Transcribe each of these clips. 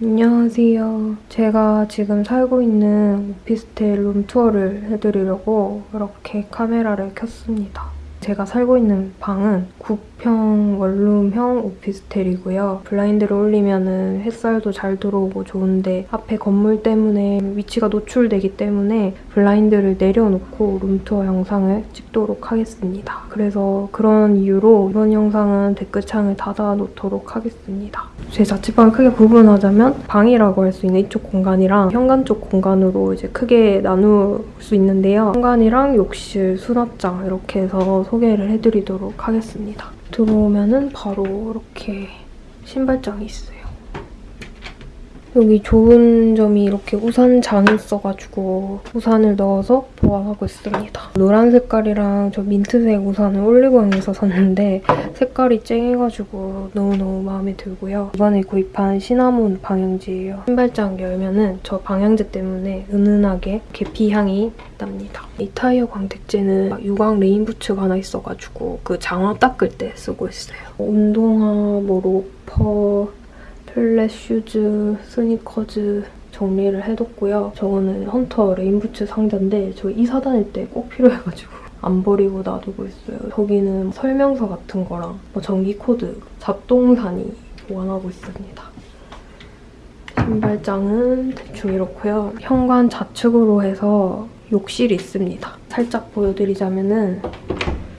안녕하세요. 제가 지금 살고 있는 오피스텔 룸투어를 해드리려고 이렇게 카메라를 켰습니다. 제가 살고 있는 방은 9평 원룸형 오피스텔이고요. 블라인드를 올리면 햇살도 잘 들어오고 좋은데 앞에 건물 때문에 위치가 노출되기 때문에 블라인드를 내려놓고 룸투어 영상을 찍도록 하겠습니다. 그래서 그런 이유로 이번 영상은 댓글창을 닫아놓도록 하겠습니다. 제 자취방을 크게 구분하자면 방이라고 할 수 있는 이쪽 공간이랑 현관 쪽 공간으로 이제 크게 나눌 수 있는데요. 현관이랑 욕실, 수납장 이렇게 해서 소개를 해드리도록 하겠습니다. 들어오면은 바로 이렇게 신발장이 있어요. 여기 좋은 점이 이렇게 우산장이 있어가지고 우산을 넣어서 보관하고 있습니다. 노란 색깔이랑 저 민트색 우산을 올리브영에서 샀는데 색깔이 쨍해가지고 너무너무 마음에 들고요. 이번에 구입한 시나몬 방향제예요. 신발장 열면 은 저 방향제 때문에 은은하게 계피향이 납니다. 이 타이어 광택제는 유광 레인부츠가 하나 있어가지고 그 장화 닦을 때 쓰고 있어요. 운동화, 뭐 로퍼, 플랫 슈즈, 스니커즈 정리를 해뒀고요. 저거는 헌터 레인부츠 상자인데 저 이사 다닐 때 꼭 필요해가지고 안 버리고 놔두고 있어요. 저기는 설명서 같은 거랑 뭐 전기 코드, 잡동사니 보관하고 있습니다. 신발장은 대충 이렇고요. 현관 좌측으로 해서 욕실이 있습니다. 살짝 보여드리자면은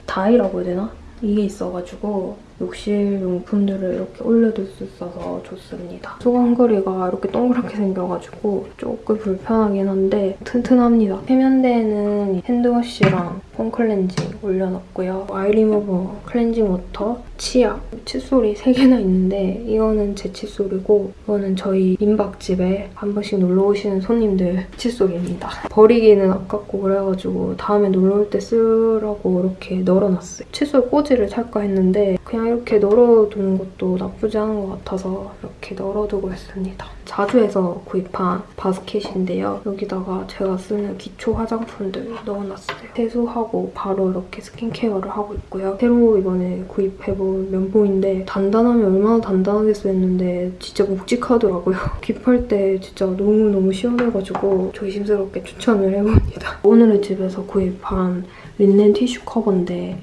다이라고 해야 되나? 이게 있어가지고 욕실 용품들을 이렇게 올려둘 수 있어서 좋습니다. 수건걸이가 이렇게 동그랗게 생겨가지고 조금 불편하긴 한데 튼튼합니다. 세면대에는 핸드워시랑 폼 클렌징 올려놨고요. 아이 리무버, 클렌징 워터, 치약, 칫솔이 3개나 있는데 이거는 제 칫솔이고 이거는 저희 민박집에 한 번씩 놀러 오시는 손님들 칫솔입니다. 버리기는 아깝고 그래가지고 다음에 놀러 올 때 쓰라고 이렇게 널어놨어요. 칫솔 꽂이를 살까 했는데 그냥 이렇게 널어두는 것도 나쁘지 않은 것 같아서 이렇게 널어두고 있습니다. 자주에서 구입한 바스켓인데요. 여기다가 제가 쓰는 기초 화장품들 넣어놨어요. 세수하고 바로 이렇게 스킨케어를 하고 있고요. 새로 이번에 구입해본 면봉인데 단단하면 얼마나 단단하겠어 했는데 진짜 묵직하더라고요. 깁할 때 진짜 너무너무 시원해가지고 조심스럽게 추천을 해봅니다. 오늘의 집에서 구입한 린넨 티슈 커버인데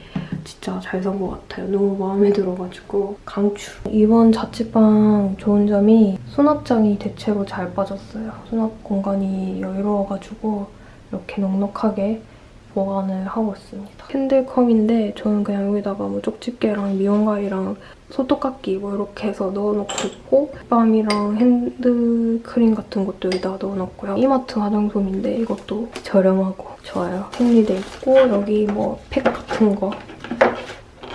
진짜 잘 산 것 같아요. 너무 마음에 들어가지고 강추. 이번 자취방 좋은 점이 수납장이 대체로 잘 빠졌어요. 수납 공간이 여유로워가지고 이렇게 넉넉하게 보관을 하고 있습니다. 캔들컵인데 저는 그냥 여기다가 뭐 쪽집게랑 미용가위랑 손톱깎이 뭐 이렇게 해서 넣어놓고 있고 립밤이랑 핸드크림 같은 것도 여기다가 넣어놨고요. 이마트 화장솜인데 이것도 저렴하고 좋아요. 생리대 있고 여기 뭐 팩 같은 거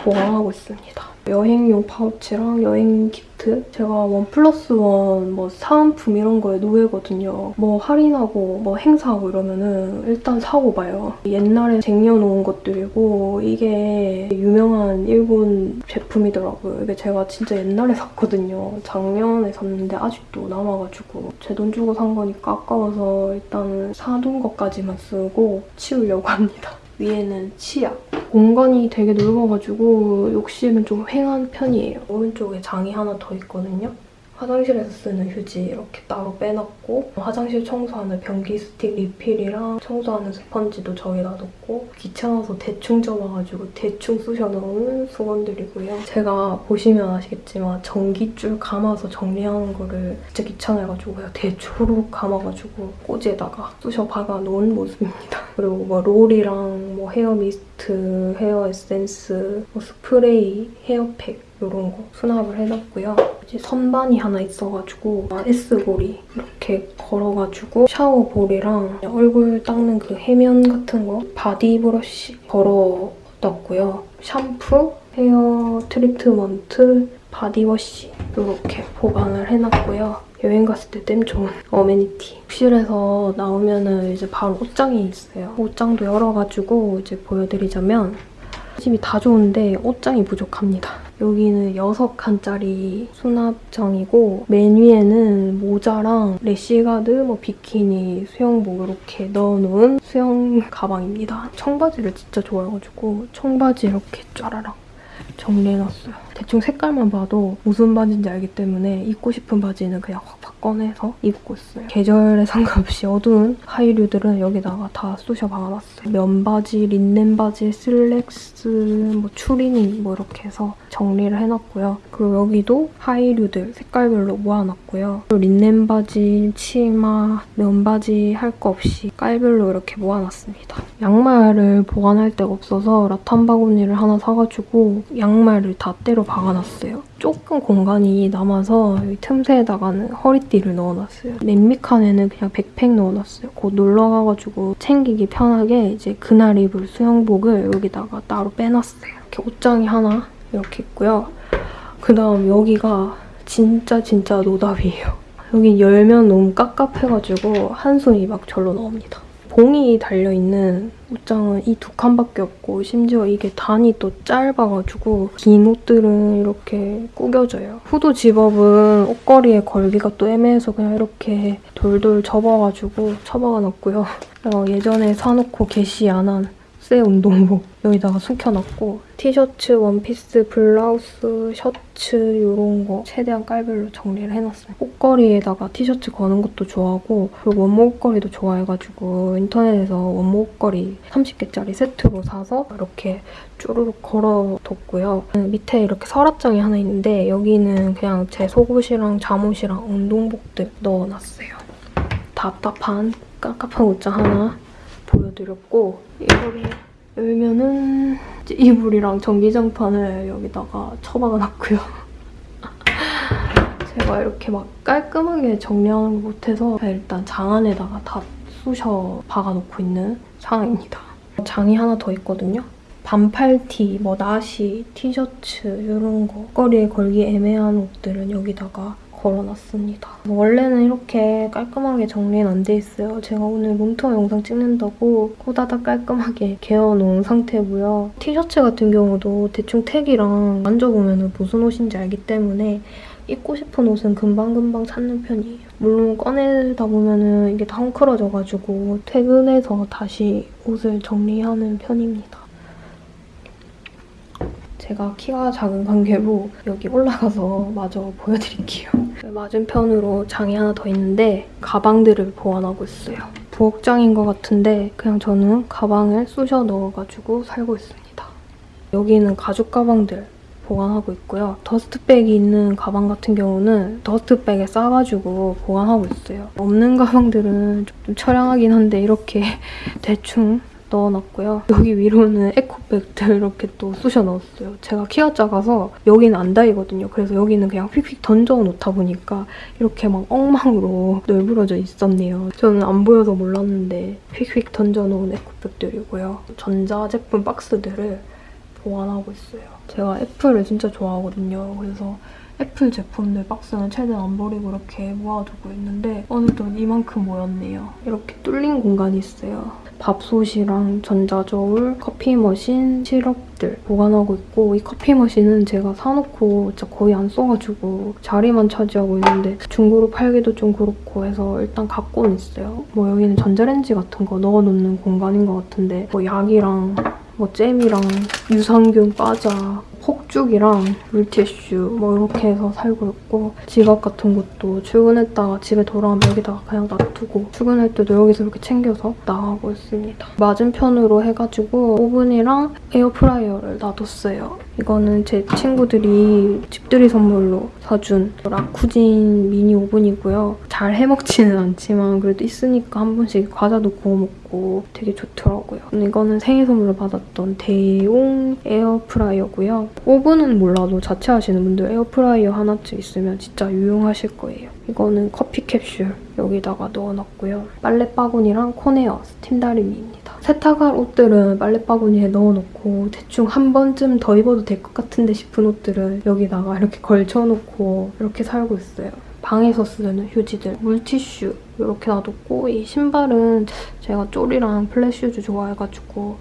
보관하고 있습니다. 여행용 파우치랑 여행 키트 제가 원 플러스 원 뭐 사은품 이런 거에 노예거든요. 뭐 할인하고 뭐 행사하고 이러면은 일단 사고 봐요. 옛날에 쟁여놓은 것들이고 이게 유명한 일본 제품이더라고요. 이게 제가 진짜 옛날에 샀거든요. 작년에 샀는데 아직도 남아가지고 제 돈 주고 산 거니까 아까워서 일단은 사둔 것까지만 쓰고 치우려고 합니다. 위에는 치약. 공간이 되게 넓어가지고 욕실은 좀 휑한 편이에요. 오른쪽에 장이 하나 더 있거든요. 화장실에서 쓰는 휴지 이렇게 따로 빼놨고 화장실 청소하는 변기 스틱 리필이랑 청소하는 스펀지도 저기다 넣고 귀찮아서 대충 접어가지고 대충 쑤셔넣은 수건들이고요. 제가 보시면 아시겠지만 전기줄 감아서 정리하는 거를 진짜 귀찮아해가지고 그냥 대충 감아가지고 꼬지에다가 쑤셔 박아 놓은 모습입니다. 그리고 뭐 롤이랑 뭐 헤어 미스트, 헤어 에센스, 뭐 스프레이, 헤어팩 이런 거 수납을 해놨고요. 이제 선반이 하나 있어가지고 S고리 이렇게 걸어가지고 샤워볼이랑 얼굴 닦는 그 해면 같은 거 바디 브러쉬 걸어놨고요. 샴푸, 헤어 트리트먼트, 바디워시 이렇게 보관을 해놨고요. 여행 갔을 때 땜 좋은 어메니티. 욕실에서 나오면은 이제 바로 옷장이 있어요. 옷장도 열어가지고 이제 보여드리자면 집이 다 좋은데 옷장이 부족합니다. 여기는 6칸짜리 수납장이고 맨 위에는 모자랑 래시가드, 뭐 비키니, 수영복 이렇게 넣어놓은 수영 가방입니다. 청바지를 진짜 좋아해가지고 청바지 이렇게 쫘라락 정리해놨어요. 대충 색깔만 봐도 무슨 바지인지 알기 때문에 입고 싶은 바지는 그냥 확확 꺼내서 입고 있어요. 계절에 상관없이 어두운 하의류들은 여기다가 다 쑤셔 박아놨어요. 면바지, 린넨 바지, 슬랙스, 뭐 추리닝 뭐 이렇게 해서 정리를 해놨고요. 그리고 여기도 하이류들 색깔별로 모아놨고요. 그리고 린넨 바지, 치마, 면바지 할 거 없이 깔별로 이렇게 모아놨습니다. 양말을 보관할 데가 없어서 라탄 바구니를 하나 사가지고 양말을 다 때려 박아놨어요. 조금 공간이 남아서 여기 틈새에다가는 허리띠를 넣어놨어요. 맨미칸에는 그냥 백팩 넣어놨어요. 곧 놀러 가가지고 챙기기 편하게 이제 그날 입을 수영복을 여기다가 따로 빼놨어요. 이렇게 옷장이 하나 이렇게 있고요. 그다음 여기가 진짜 진짜 노답이에요. 여기 열면 너무 깝깝해가지고 한숨이 막 절로 나옵니다. 봉이 달려있는 옷장은 이 두 칸밖에 없고 심지어 이게 단이 또 짧아가지고 긴 옷들은 이렇게 구겨져요. 후드 집업은 옷걸이에 걸기가 또 애매해서 그냥 이렇게 돌돌 접어가지고 처박아놨고요. 어, 예전에 사놓고 개시 안 한 새 운동복 여기다가 숨겨놨고 티셔츠, 원피스, 블라우스, 셔츠 이런 거 최대한 깔별로 정리를 해놨어요. 옷걸이에다가 티셔츠 거는 것도 좋아하고 그리고 원목 옷걸이도 좋아해가지고 인터넷에서 원목 옷걸이 30개짜리 세트로 사서 이렇게 쭈루룩 걸어뒀고요. 밑에 이렇게 서랍장이 하나 있는데 여기는 그냥 제 속옷이랑 잠옷이랑 운동복들 넣어놨어요. 답답한 깝깝한 옷장 하나 보여드렸고 이거를 열면은 이불이랑 전기장판을 여기다가 처박아놨고요. 제가 이렇게 막 깔끔하게 정리하는 걸 못해서 일단 장 안에다가 다 쑤셔 박아놓고 있는 상황입니다. 장이 하나 더 있거든요. 반팔티, 뭐 나시, 티셔츠 이런 거 거리에 걸기 애매한 옷들은 여기다가 걸어놨습니다. 원래는 이렇게 깔끔하게 정리는 안 돼 있어요. 제가 오늘 룸투어 영상 찍는다고 코다닥 깔끔하게 개어놓은 상태고요. 티셔츠 같은 경우도 대충 택이랑 만져보면 무슨 옷인지 알기 때문에 입고 싶은 옷은 금방금방 찾는 편이에요. 물론 꺼내다 보면 이게 다 헝클어져가지고 퇴근해서 다시 옷을 정리하는 편입니다. 제가 키가 작은 관계로 여기 올라가서 마저 보여드릴게요. 맞은편으로 장이 하나 더 있는데 가방들을 보관하고 있어요. 부엌장인 것 같은데 그냥 저는 가방을 쑤셔 넣어가지고 살고 있습니다. 여기는 가죽 가방들 보관하고 있고요. 더스트백이 있는 가방 같은 경우는 더스트백에 싸가지고 보관하고 있어요. 없는 가방들은 좀 처량하긴 한데 이렇게 대충 넣어놨고요. 여기 위로는 에코백들 이렇게 또 쑤셔 넣었어요. 제가 키가 작아서 여기는 안 닿이거든요. 그래서 여기는 그냥 휙휙 던져 놓다 보니까 이렇게 막 엉망으로 널브러져 있었네요. 저는 안 보여서 몰랐는데 휙휙 던져 놓은 에코백들이고요. 전자제품 박스들을 보관하고 있어요. 제가 애플을 진짜 좋아하거든요. 그래서 애플 제품들 박스는 최대한 안 버리고 이렇게 모아두고 있는데 어느덧 이만큼 모였네요. 이렇게 뚫린 공간이 있어요. 밥솥이랑 전자저울, 커피 머신, 시럽들 보관하고 있고 이 커피 머신은 제가 사놓고 진짜 거의 안 써가지고 자리만 차지하고 있는데 중고로 팔기도 좀 그렇고 해서 일단 갖고는 있어요. 뭐 여기는 전자레인지 같은 거 넣어놓는 공간인 것 같은데 뭐 약이랑 뭐 잼이랑 유산균 과자 폭죽이랑 물티슈 뭐 이렇게 해서 살고 있고 지갑 같은 것도 출근했다가 집에 돌아오면 여기다가 그냥 놔두고 출근할 때도 여기서 이렇게 챙겨서 나가고 있습니다. 맞은편으로 해가지고 오븐이랑 에어프라이어를 놔뒀어요. 이거는 제 친구들이 집들이 선물로 사준 라쿠진 미니 오븐이고요. 잘 해먹지는 않지만 그래도 있으니까 한 번씩 과자도 구워 먹고 되게 좋더라고요. 이거는 생일 선물로 받았던 대용 에어프라이어고요. 오븐은 몰라도 자취하시는 분들 에어프라이어 하나쯤 있으면 진짜 유용하실 거예요. 이거는 커피 캡슐 여기다가 넣어놨고요. 빨래 바구니랑 코네어 스팀 다리미입니다. 세탁할 옷들은 빨래바구니에 넣어놓고 대충 한 번쯤 더 입어도 될 것 같은데 싶은 옷들은 여기다가 이렇게 걸쳐놓고 이렇게 살고 있어요. 방에서 쓰는 휴지들, 물티슈 이렇게 놔뒀고 이 신발은 제가 쪼리랑 플랫슈즈 좋아해가지고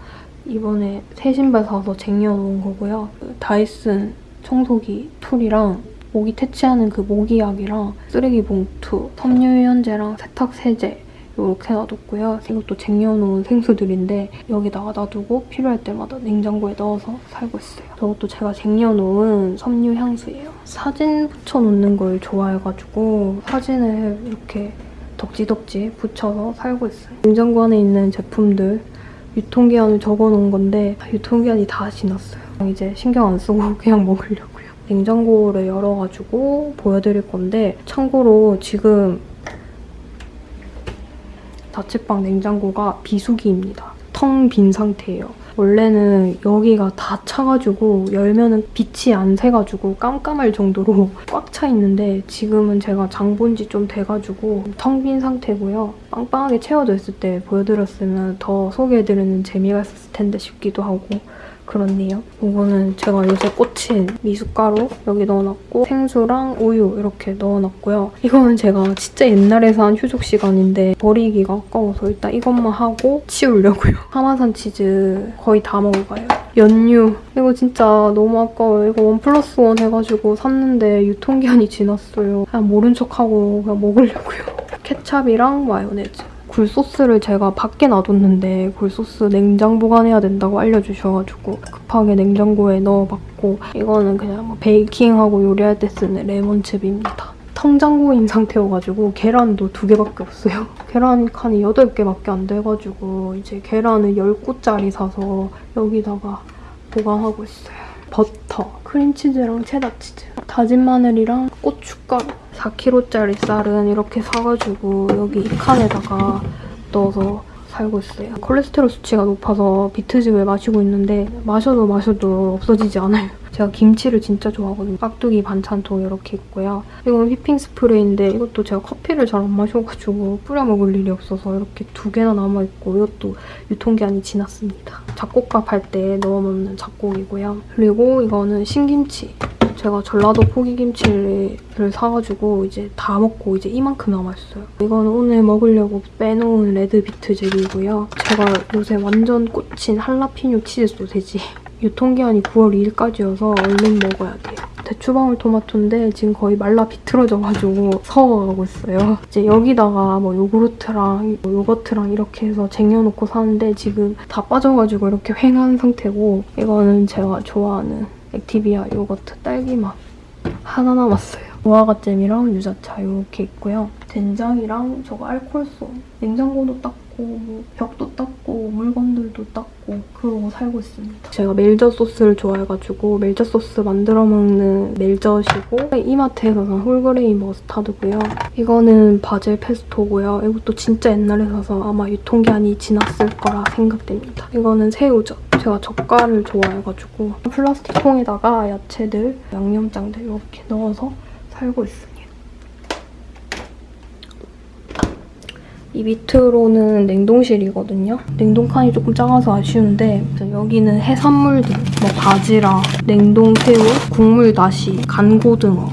이번에 새 신발 사서 쟁여놓은 거고요. 그 다이슨 청소기 툴이랑 모기 퇴치하는 그 모기약이랑 쓰레기 봉투, 섬유유연제랑 세탁 세제 이렇게 놔뒀고요. 이것도 쟁여놓은 생수들인데 여기다가 놔두고 필요할 때마다 냉장고에 넣어서 살고 있어요. 저것도 제가 쟁여놓은 섬유 향수예요. 사진 붙여놓는 걸 좋아해가지고 사진을 이렇게 덕지덕지 붙여서 살고 있어요. 냉장고 안에 있는 제품들 유통기한을 적어놓은 건데 유통기한이 다 지났어요. 이제 신경 안 쓰고 그냥 먹으려고요. 냉장고를 열어가지고 보여드릴 건데 참고로 지금 자취방 냉장고가 비수기입니다. 텅 빈 상태예요. 원래는 여기가 다 차가지고 열면은 빛이 안 새가지고 깜깜할 정도로 꽉 차 있는데 지금은 제가 장 본 지 좀 돼가지고 텅 빈 상태고요. 빵빵하게 채워져 있을 때 보여드렸으면 더 소개해드리는 재미가 있었을 텐데 싶기도 하고 그렇네요. 이거는 제가 요새 꽂힌 미숫가루 여기 넣어놨고 생수랑 우유 이렇게 넣어놨고요. 이거는 제가 진짜 옛날에 산 휴족 시간인데 버리기가 아까워서 일단 이것만 하고 치우려고요. 파마산 치즈 거의 다 먹어가요. 연유 이거 진짜 너무 아까워요. 이거 원 플러스 원 해가지고 샀는데 유통기한이 지났어요. 그냥 모른 척하고 그냥 먹으려고요. 케찹이랑 마요네즈. 굴소스를 제가 밖에 놔뒀는데 굴소스 냉장 보관해야 된다고 알려주셔가지고 급하게 냉장고에 넣어놨고 이거는 그냥 뭐 베이킹하고 요리할 때 쓰는 레몬즙입니다. 텅장고인 상태여가지고 계란도 두 개밖에 없어요. 계란 칸이 8개밖에 안 돼가지고 이제 계란을 10구짜리 사서 여기다가 보관하고 있어요. 버터, 크림치즈랑 체다치즈, 다진 마늘이랑 고춧가루 4kg짜리 쌀은 이렇게 사가지고 여기 이 칸에다가 넣어서 살고 있어요. 콜레스테롤 수치가 높아서 비트즙을 마시고 있는데 마셔도 마셔도 없어지지 않아요. 제가 김치를 진짜 좋아하거든요. 깍두기 반찬통 이렇게 있고요. 이건 휘핑 스프레이인데 이것도 제가 커피를 잘 안 마셔가지고 뿌려 먹을 일이 없어서 이렇게 두 개나 남아있고 이것도 유통기한이 지났습니다. 잡곡밥 할 때 넣어 먹는 잡곡이고요. 그리고 이거는 신김치. 제가 전라도 포기김치를 사가지고 이제 다 먹고 이제 이만큼 남았어요. 이거는 오늘 먹으려고 빼놓은 레드비트즙이고요. 제가 요새 완전 꽂힌 할라피뇨 치즈 소세지. 유통기한이 9월 2일까지여서 얼른 먹어야 돼요. 대추방울 토마토인데 지금 거의 말라 비틀어져가지고 서워가고 있어요. 이제 여기다가 뭐 요구르트랑 뭐 요거트랑 이렇게 해서 쟁여놓고 사는데 지금 다 빠져가지고 이렇게 휑한 상태고 이거는 제가 좋아하는 액티비아 요거트 딸기맛 하나 남았어요. 무화과잼이랑 유자차 이렇게 있고요. 된장이랑 저거 알콜솜 냉장고도 닦고 뭐 벽도 닦고 물건들도 닦고 그러고 살고 있습니다. 제가 멜젓 소스를 좋아해가지고 멜젓 소스 만들어 먹는 멜젓이고 이마트에서 산 홀그레인 머스타드고요. 이거는 바질 페스토고요. 이것도 진짜 옛날에 사서 아마 유통기한이 지났을 거라 생각됩니다. 이거는 새우젓. 제가 젓갈을 좋아해가지고 플라스틱 통에다가 야채들, 양념장들 이렇게 넣어서 살고 있습니다. 이 밑으로는 냉동실이거든요. 냉동칸이 조금 작아서 아쉬운데 여기는 해산물들, 뭐 바지락, 냉동 새우, 국물 다시, 간고등어,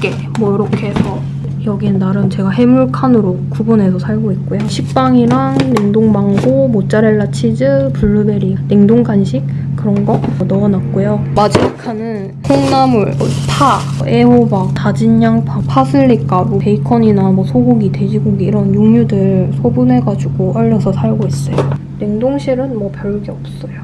꽃게 뭐 이렇게 해서 여기는 나름 제가 해물칸으로 구분해서 살고 있고요. 식빵이랑 냉동망고, 모짜렐라 치즈, 블루베리, 냉동 간식 그런 거 넣어놨고요. 마지막 칸은 콩나물, 파, 애호박, 다진 양파, 파슬리 가루, 베이컨이나 뭐 소고기, 돼지고기 이런 육류들 소분해가지고 얼려서 살고 있어요. 냉동실은 뭐 별게 없어요.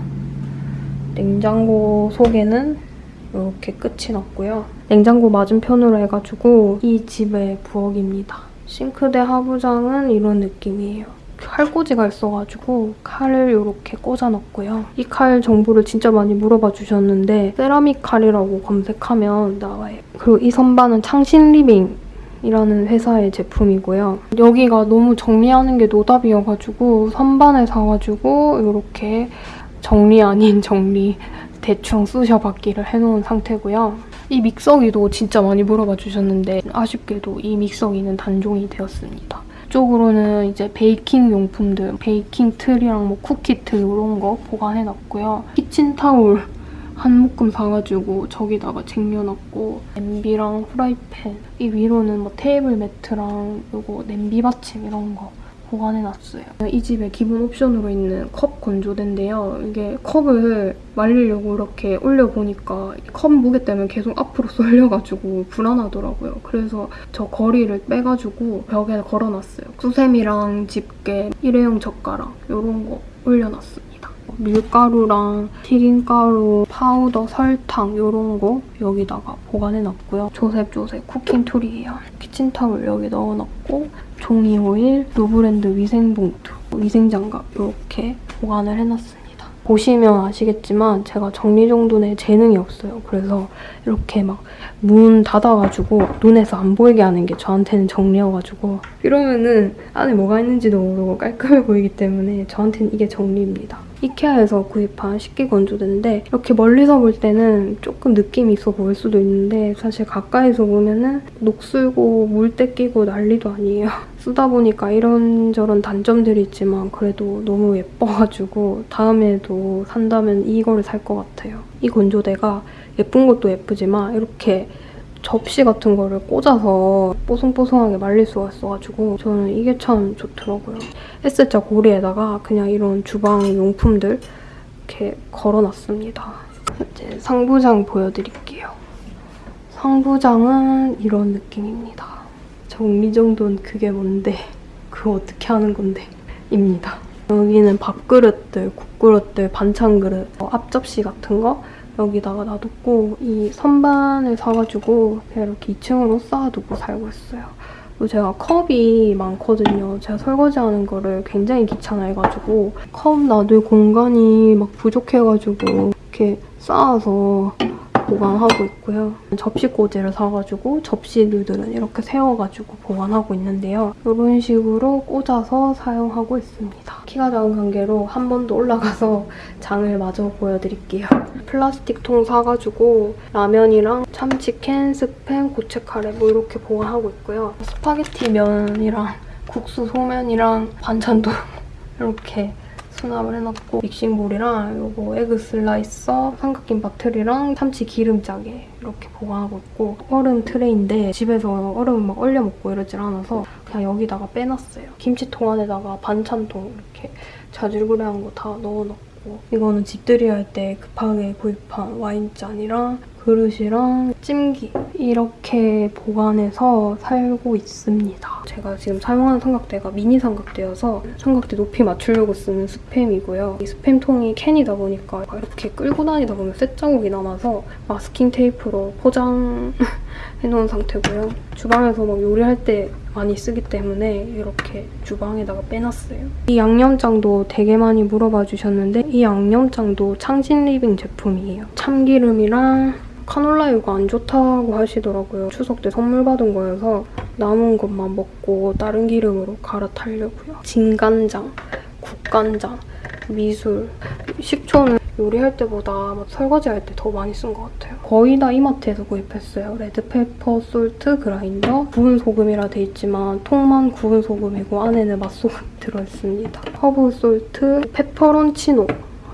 냉장고 속에는 이렇게 끝이 났고요. 냉장고 맞은편으로 해가지고 이 집의 부엌입니다. 싱크대 하부장은 이런 느낌이에요. 칼꽂이가 있어가지고 칼을 이렇게 꽂아놨고요. 이 칼 정보를 진짜 많이 물어봐 주셨는데 세라믹 칼이라고 검색하면 나와요. 그리고 이 선반은 창신리빙 이라는 회사의 제품이고요. 여기가 너무 정리하는 게 노답이어가지고 선반을 사가지고 이렇게 정리 아닌 정리 대충 쑤셔박기를 해놓은 상태고요. 이 믹서기도 진짜 많이 물어봐 주셨는데 아쉽게도 이 믹서기는 단종이 되었습니다. 이쪽으로는 이제 베이킹 용품들, 베이킹 틀이랑 뭐 쿠키 틀 이런 거 보관해놨고요. 키친타올 한 묶음 사가지고 저기다가 쟁여놨고 냄비랑 후라이팬 이 위로는 뭐 테이블 매트랑 요거 냄비 받침 이런 거 보관해놨어요. 이 집에 기본 옵션으로 있는 컵 건조대인데요. 이게 컵을 말리려고 이렇게 올려보니까 컵 무게 때문에 계속 앞으로 쏠려가지고 불안하더라고요. 그래서 저 걸이를 빼가지고 벽에 걸어놨어요. 수세미랑 집게, 일회용 젓가락 이런 거 올려놨습니다. 밀가루랑 튀김가루, 파우더, 설탕 이런 거 여기다가 보관해놨고요. 조셉조셉 쿠킹툴이에요. 키친타올 여기 넣어놨고 종이 호일, 노브랜드 위생봉투, 위생장갑 이렇게 보관을 해놨습니다. 보시면 아시겠지만 제가 정리정돈에 재능이 없어요. 그래서 이렇게 막 문 닫아가지고 눈에서 안 보이게 하는 게 저한테는 정리여가지고 이러면은 안에 뭐가 있는지도 모르고 깔끔해 보이기 때문에 저한테는 이게 정리입니다. 이케아에서 구입한 식기 건조대인데 이렇게 멀리서 볼 때는 조금 느낌이 있어 보일 수도 있는데 사실 가까이서 보면은 녹슬고 물때 끼고 난리도 아니에요. 쓰다 보니까 이런저런 단점들이 있지만 그래도 너무 예뻐가지고 다음에도 산다면 이거를 살 것 같아요. 이 건조대가 예쁜 것도 예쁘지만 이렇게 접시 같은 거를 꽂아서 뽀송뽀송하게 말릴 수가 있어가지고 저는 이게 참 좋더라고요. S자 고리에다가 그냥 이런 주방 용품들 이렇게 걸어놨습니다. 이제 상부장 보여드릴게요. 상부장은 이런 느낌입니다. 정리정돈 그게 뭔데? 그거 어떻게 하는 건데? 입니다. 여기는 밥그릇들, 국그릇들, 반찬그릇, 어, 앞접시 같은 거 여기다가 놔뒀고 이 선반을 사가지고 이렇게 2층으로 쌓아두고 살고 있어요. 제가 컵이 많거든요. 제가 설거지하는 거를 굉장히 귀찮아해가지고 컵 놔둘 공간이 막 부족해가지고 이렇게 쌓아서 보관하고 있고요. 접시꽂이를 사가지고 접시들은 이렇게 세워가지고 보관하고 있는데요. 이런 식으로 꽂아서 사용하고 있습니다. 키가 작은 관계로 한번더 올라가서 장을 마저 보여드릴게요. 플라스틱 통 사가지고 라면이랑 참치캔, 스팸, 고체 카레 뭐 이렇게 보관하고 있고요. 스파게티 면이랑 국수 소면이랑 반찬도 이렇게 수납을 해놨고 믹싱볼이랑 요거 에그 슬라이서, 삼각김밥 틀이랑 참치 기름짜게 이렇게 보관하고 있고 얼음 트레이인데 집에서 얼음 막 얼려 먹고 이러질 않아서 그냥 여기다가 빼놨어요. 김치통 안에다가 반찬통 이렇게 자질구레한 거 다 넣어놓고 이거는 집들이 할 때 급하게 구입한 와인잔이랑 그릇이랑 찜기 이렇게 보관해서 살고 있습니다. 제가 지금 사용하는 삼각대가 미니 삼각대여서 삼각대 높이 맞추려고 쓰는 스팸이고요. 이 스팸통이 캔이다 보니까 이렇게 끌고 다니다 보면 쇳자국이 남아서 마스킹 테이프로 포장해놓은 상태고요. 주방에서 막 요리할 때 많이 쓰기 때문에 이렇게 주방에다가 빼놨어요. 이 양념장도 되게 많이 물어봐 주셨는데 이 양념장도 창신리빙 제품이에요. 참기름이랑 카놀라유가 안 좋다고 하시더라고요. 추석 때 선물 받은 거여서 남은 것만 먹고 다른 기름으로 갈아타려고요. 진간장, 국간장, 맛술, 식초는 요리할 때보다 막 설거지할 때 더 많이 쓴 것 같아요. 거의 다 이마트에서 구입했어요. red pepper salt grinder, 구운 소금이라 돼 있지만 통만 구운 소금이고 안에는 맛소금 들어있습니다. 허브 salt, 페페론치노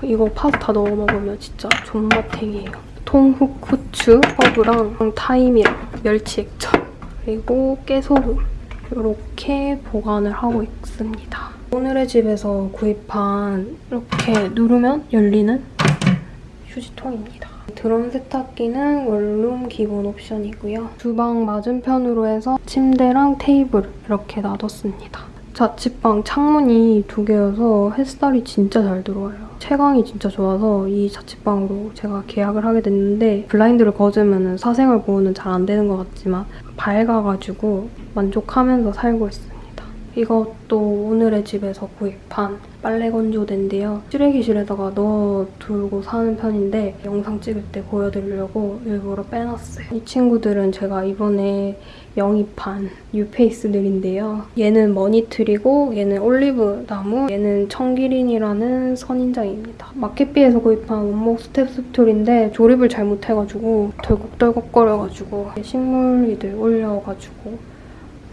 이거 파스타 넣어 먹으면 진짜 존맛탱이에요. 통흑후추, 허브랑 thyme이랑 멸치 액젓 그리고 깨소금 이렇게 보관을 하고 있습니다. 오늘의 집에서 구입한 이렇게 누르면 열리는 휴지통입니다. 드럼 세탁기는 원룸 기본 옵션이고요. 주방 맞은편으로 해서 침대랑 테이블 이렇게 놔뒀습니다. 자취방 창문이 두 개여서 햇살이 진짜 잘 들어와요. 채광이 진짜 좋아서 이 자취방으로 제가 계약을 하게 됐는데 블라인드를 거주면 사생활 보호는 잘 안 되는 것 같지만 밝아가지고 만족하면서 살고 있습니다. 이것도 오늘의 집에서 구입한 빨래 건조대인데요. 쓰레기실에다가 넣어두고 사는 편인데 영상 찍을 때 보여드리려고 일부러 빼놨어요. 이 친구들은 제가 이번에 영입한 뉴페이스들인데요. 얘는 머니트리고 얘는 올리브 나무, 얘는 청기린이라는 선인장입니다. 마켓비에서 구입한 원목 step stool인데 조립을 잘 못해가지고 덜컥덜컥거려가지고 식물이들 올려가지고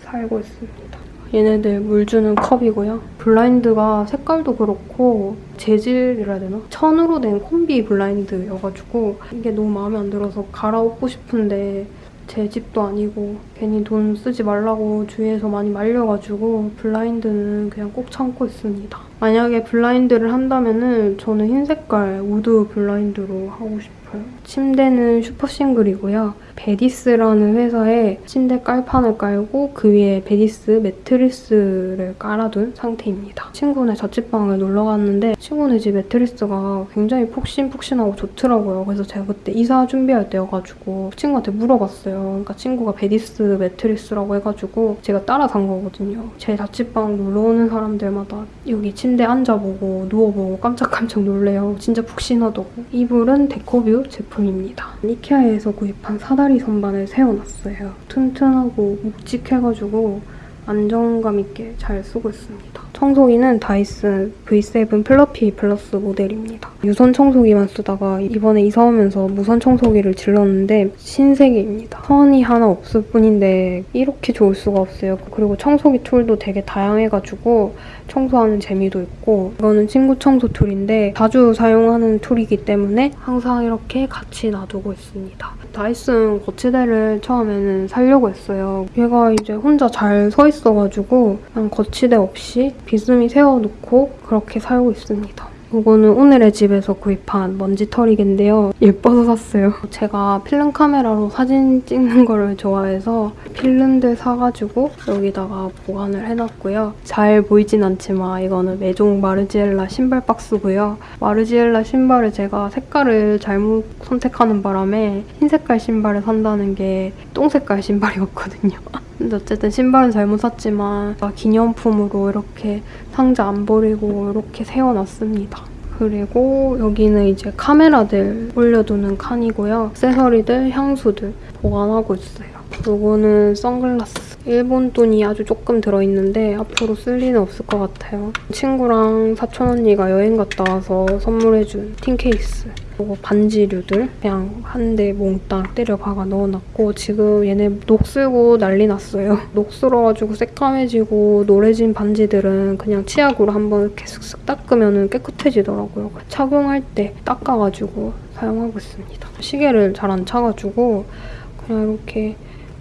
살고 있습니다. 얘네들 물 주는 컵이고요. 블라인드가 색깔도 그렇고 재질이라 되나? 천으로 된 콤비 블라인드여가지고 이게 너무 마음에 안 들어서 갈아엎고 싶은데 제 집도 아니고 괜히 돈 쓰지 말라고 주위에서 많이 말려가지고 블라인드는 그냥 꼭 참고 있습니다. 만약에 블라인드를 한다면은 저는 흰 색깔 wood 블라인드로 하고 싶어요. 침대는 super single이고요. 베디스라는 회사에 침대 깔판을 깔고 그 위에 베디스 매트리스를 깔아둔 상태입니다. 친구네 자취방을 놀러 갔는데 친구네 집 매트리스가 굉장히 폭신폭신하고 좋더라고요. 그래서 제가 그때 이사 준비할 때여가지고 친구한테 물어봤어요. 그러니까 친구가 베디스 매트리스라고 해가지고 제가 따라 산 거거든요. 제 자취방 놀러 오는 사람들마다 여기 침대 앉아보고 누워보고 깜짝깜짝 놀래요. 진짜 푹신하다고. 이불은 데코뷰 제품입니다. 이케아에서 구입한 사다리 선반을 세워놨어요. 튼튼하고 묵직해가지고 안정감 있게 잘 쓰고 있습니다. 청소기는 다이슨 V7 플러피 플러스 모델입니다. 유선 청소기만 쓰다가 이번에 이사 오면서 무선 청소기를 질렀는데 신세계입니다. 선이 하나 없을 뿐인데 이렇게 좋을 수가 없어요. 그리고 청소기 툴도 되게 다양해가지고 청소하는 재미도 있고 이거는 친구 청소 툴인데 자주 사용하는 툴이기 때문에 항상 이렇게 같이 놔두고 있습니다. 다이슨 거치대를 처음에는 사려고 했어요. 얘가 이제 혼자 잘 서 있어가지고 그냥 거치대 없이 비스미 세워놓고 그렇게 살고 있습니다. 이거는 오늘의 집에서 구입한 먼지털이개인데요. 예뻐서 샀어요. 제가 필름 카메라로 사진 찍는 거를 좋아해서 필름들 사가지고 여기다가 보관을 해놨고요. 잘 보이진 않지만 이거는 메종 마르지엘라 신발 박스고요. 마르지엘라 신발을 제가 색깔을 잘못 선택하는 바람에 흰 색깔 신발을 산다는 게 똥 색깔 신발이었거든요. 근데 어쨌든 신발은 잘못 샀지만 기념품으로 이렇게 상자 안 버리고 이렇게 세워놨습니다. 그리고 여기는 이제 카메라들 올려두는 칸이고요. 액세서리들, 향수들 보관하고 있어요. 요거는 선글라스. 일본 돈이 아주 조금 들어있는데 앞으로 쓸 리는 없을 것 같아요. 친구랑 사촌 언니가 여행 갔다 와서 선물해준 틴 케이스. 그리고 반지류들 그냥 한 대 몽땅 때려 박아 넣어놨고 지금 얘네 녹슬고 난리 났어요. 녹슬어가지고 새까매지고 노래진 반지들은 그냥 치약으로 한번 이렇게 슥슥 닦으면 깨끗해지더라고요. 착용할 때 닦아가지고 사용하고 있습니다. 시계를 잘 안 차가지고 그냥 이렇게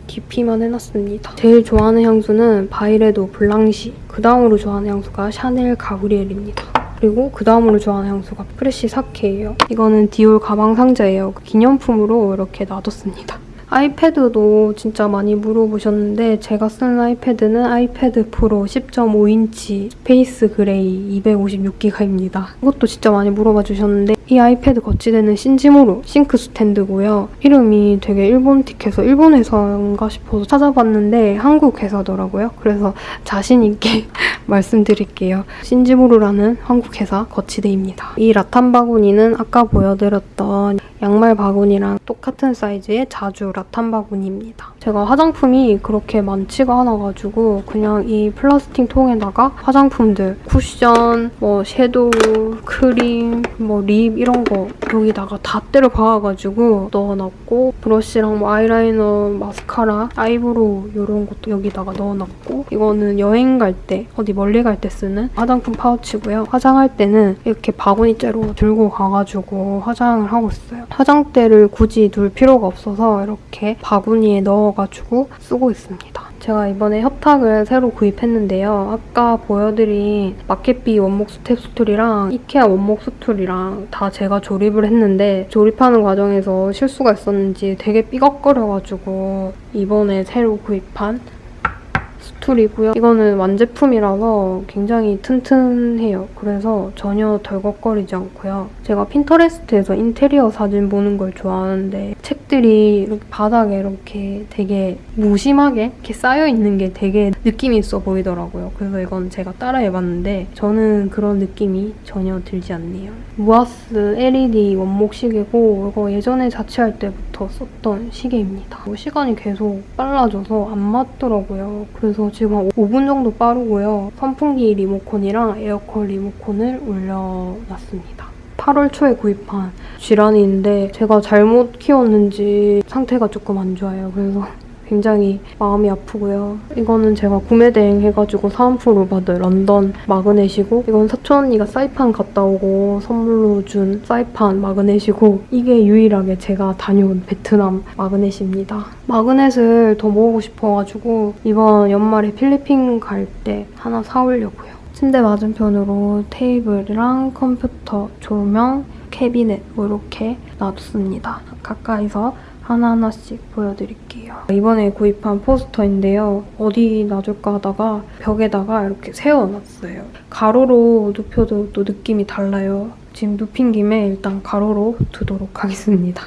깊이만 해놨습니다. 제일 좋아하는 향수는 바이레도 블랑쉬. 그 다음으로 좋아하는 향수가 샤넬 가브리엘입니다. 그리고 그 다음으로 좋아하는 향수가 프레쉬 사케예요. 이거는 디올 가방 상자예요. 기념품으로 이렇게 놔뒀습니다. 아이패드도 진짜 많이 물어보셨는데 제가 쓰는 아이패드는 아이패드 프로 10.5인치 space gray 256기가입니다. 이것도 진짜 많이 물어봐 주셨는데 이 아이패드 거치대는 신지모루 sync stand고요. 이름이 되게 일본틱해서 일본 회사인가 싶어서 찾아봤는데 한국 회사더라고요. 그래서 자신 있게 말씀드릴게요. 신지모루라는 한국 회사 거치대입니다. 이 라탄 바구니는 아까 보여드렸던 양말 바구니랑 똑같은 사이즈의 자주 라탄 바구니입니다. 제가 화장품이 그렇게 많지가 않아가지고 그냥 이 플라스틱 통에다가 화장품들, 쿠션, 뭐 섀도우, 크림, 뭐 lip 이런 거 여기다가 다 때려 박아가지고 넣어놨고 브러쉬랑 뭐 아이라이너, 마스카라, 아이브로우 이런 것도 여기다가 넣어놨고 이거는 여행 갈 때 어디 멀리 갈 때 쓰는 화장품 파우치고요. 화장할 때는 이렇게 바구니째로 들고 가가지고 화장을 하고 있어요. 화장대를 굳이 둘 필요가 없어서 이렇게 바구니에 넣어가지고 쓰고 있습니다. 제가 이번에 협탁을 새로 구입했는데요. 아까 보여드린 마켓비 원목 step stool이랑 이케아 원목 스툴이랑 다 제가 조립을 했는데 조립하는 과정에서 실수가 있었는지 되게 삐걱거려가지고 이번에 새로 구입한 스툴이고요. 이거는 완제품이라서 굉장히 튼튼해요. 그래서 전혀 덜걱거리지 않고요. 제가 핀터레스트에서 인테리어 사진 보는 걸 좋아하는데 책들이 이렇게 바닥에 이렇게 되게 무심하게 이렇게 쌓여있는 게 되게 느낌이 있어 보이더라고요. 그래서 이건 제가 따라해봤는데 저는 그런 느낌이 전혀 들지 않네요. 무아스 LED 원목 시계고 이거 예전에 자취할 때부터 썼던 시계입니다. 뭐 시간이 계속 빨라져서 안 맞더라고요. 그래서 지금 한 5분 정도 빠르고요. 선풍기 리모컨이랑 에어컨 리모컨을 올려놨습니다. 8월 초에 구입한 쥐란이인데 제가 잘못 키웠는지 상태가 조금 안 좋아요. 그래서 굉장히 마음이 아프고요. 이거는 제가 구매 대행 해가지고 사은품으로 받은 런던 마그넷이고 이건 사촌 언니가 사이판 갔다 오고 선물로 준 사이판 마그넷이고 이게 유일하게 제가 다녀온 베트남 마그넷입니다. 마그넷을 더 모으고 싶어가지고 이번 연말에 필리핀 갈 때 하나 사오려고요. 침대 맞은편으로 테이블이랑 컴퓨터, 조명, 캐비넷 뭐 이렇게 놔뒀습니다. 가까이서 하나하나씩 보여드릴게요. 이번에 구입한 포스터인데요. 어디 놔둘까 하다가 벽에다가 이렇게 세워놨어요. 가로로 눕혀도 또 느낌이 달라요. 지금 눕힌 김에 일단 가로로 두도록 하겠습니다.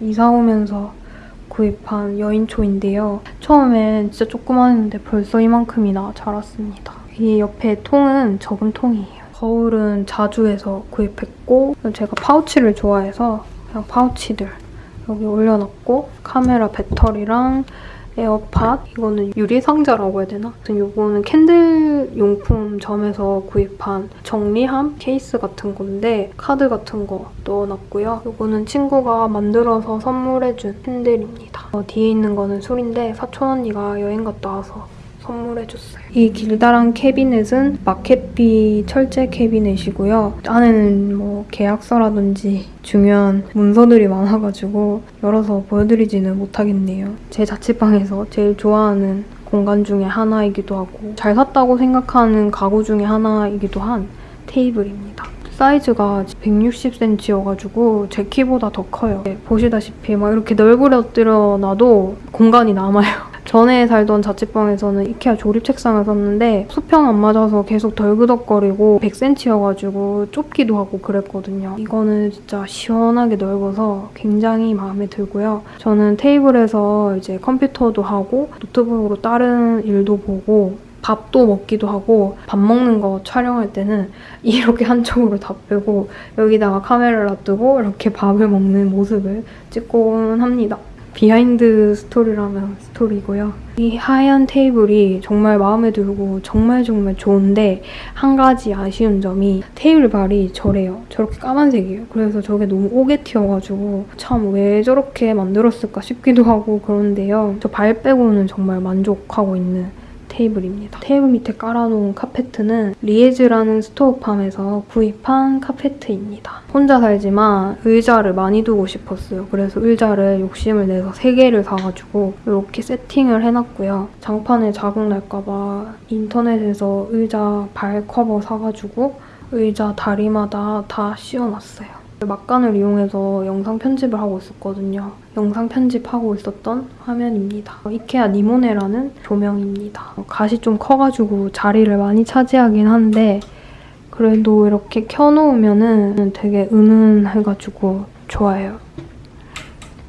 이사 오면서 구입한 여인초인데요. 처음엔 진짜 조그만했는데 벌써 이만큼이나 자랐습니다. 이 옆에 통은 저금통이에요. 거울은 자주에서 구입했고 제가 파우치를 좋아해서 그냥 파우치들 여기 올려놨고 카메라 배터리랑 에어팟 이거는 유리 상자라고 해야 되나? 이거는 candle 용품점에서 구입한 정리함 케이스 같은 건데 카드 같은 거 넣어놨고요. 이거는 친구가 만들어서 선물해준 candle입니다. 어, 뒤에 있는 거는 술인데 사촌 언니가 여행 갔다 와서 선물해줬어요. 이 길다란 캐비넷은 마켓비 철제 캐비넷이고요. 안에는 뭐 계약서라든지 중요한 문서들이 많아가지고 열어서 보여드리지는 못하겠네요. 제 자취방에서 제일 좋아하는 공간 중에 하나이기도 하고 잘 샀다고 생각하는 가구 중에 하나이기도 한 테이블입니다. 사이즈가 160cm여가지고 제 키보다 더 커요. 보시다시피 막 이렇게 널브러뜨려 놔도 공간이 남아요. 전에 살던 자취방에서는 이케아 조립 책상을 썼는데 수평 안 맞아서 계속 덜그덕거리고 100cm여가지고 좁기도 하고 그랬거든요. 이거는 진짜 시원하게 넓어서 굉장히 마음에 들고요. 저는 테이블에서 이제 컴퓨터도 하고 노트북으로 다른 일도 보고 밥도 먹기도 하고 밥 먹는 거 촬영할 때는 이렇게 한쪽으로 다 빼고 여기다가 카메라를 놔두고 이렇게 밥을 먹는 모습을 찍곤 합니다. 비하인드 스토리라면 스토리고요. 이 하얀 테이블이 정말 마음에 들고 정말 정말 좋은데 한 가지 아쉬운 점이 테이블 발이 저래요. 저렇게 까만색이에요. 그래서 저게 너무 옥에 티여가지고 참 왜 저렇게 만들었을까 싶기도 하고 그런데요. 저 발 빼고는 정말 만족하고 있는 테이블입니다. 테이블 밑에 깔아놓은 카페트는 리에즈라는 스토어팜에서 구입한 카페트입니다. 혼자 살지만 의자를 많이 두고 싶었어요. 그래서 의자를 욕심을 내서 3개를 사가지고 이렇게 세팅을 해놨고요. 장판에 자국 날까봐 인터넷에서 의자 발 커버 사가지고 의자 다리마다 다 씌워놨어요. 막간을 이용해서 영상 편집을 하고 있었거든요. 영상 편집하고 있었던 화면입니다. 이케아 니모네라는 조명입니다. 갓이 좀 커가지고 자리를 많이 차지하긴 한데 그래도 이렇게 켜놓으면 되게 은은해가지고 좋아요.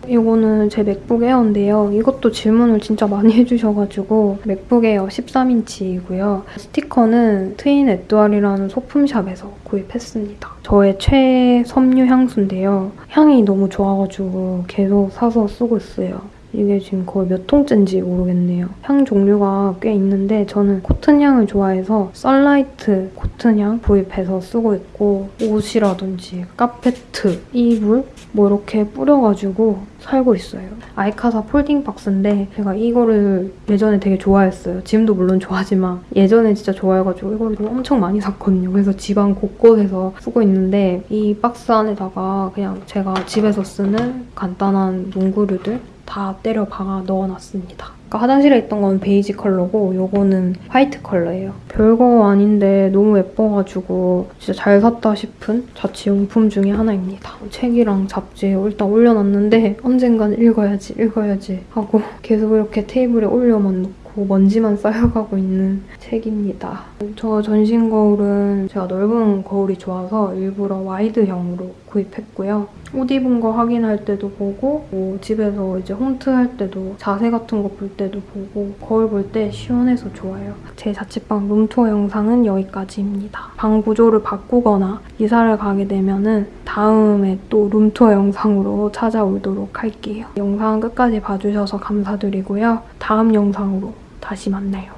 이거는 제 맥북 에어인데요. 이것도 질문을 진짜 많이 해주셔가지고 맥북 에어 13인치이고요. 스티커는 트윈 에뚜알이라는 소품샵에서 구입했습니다. 저의 제 섬유 향수인데요. 향이 너무 좋아가지고 계속 사서 쓰고 있어요. 이게 지금 거의 몇 통째인지 모르겠네요. 향 종류가 꽤 있는데 저는 코튼 향을 좋아해서 sunlight cotton 향 구입해서 쓰고 있고 옷이라든지 카페트, 이불 뭐 이렇게 뿌려가지고 살고 있어요. 아이카사 folding 박스인데 제가 이거를 예전에 되게 좋아했어요. 지금도 물론 좋아하지만 예전에 진짜 좋아해가지고 이거를 엄청 많이 샀거든요. 그래서 집안 곳곳에서 쓰고 있는데 이 박스 안에다가 그냥 제가 집에서 쓰는 간단한 공구류들 다 때려 박아 넣어놨습니다. 아까 화장실에 있던 건 베이지 컬러고 이거는 화이트 컬러예요. 별거 아닌데 너무 예뻐가지고 진짜 잘 샀다 싶은 자취용품 중에 하나입니다. 책이랑 잡지 일단 올려놨는데 언젠간 읽어야지 읽어야지 하고 계속 이렇게 테이블에 올려만 놓고 먼지만 쌓여가고 있는 책입니다. 저 전신 거울은 제가 넓은 거울이 좋아서 일부러 와이드형으로 구입했고요. 옷 입은 거 확인할 때도 보고 뭐 집에서 이제 홈트 할 때도 자세 같은 거 볼 때도 보고 거울 볼 때 시원해서 좋아요. 제 자취방 룸투어 영상은 여기까지입니다. 방 구조를 바꾸거나 이사를 가게 되면 은 다음에 또 룸투어 영상으로 찾아오도록 할게요. 영상 끝까지 봐주셔서 감사드리고요. 다음 영상으로 다시 만나요.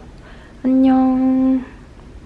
안녕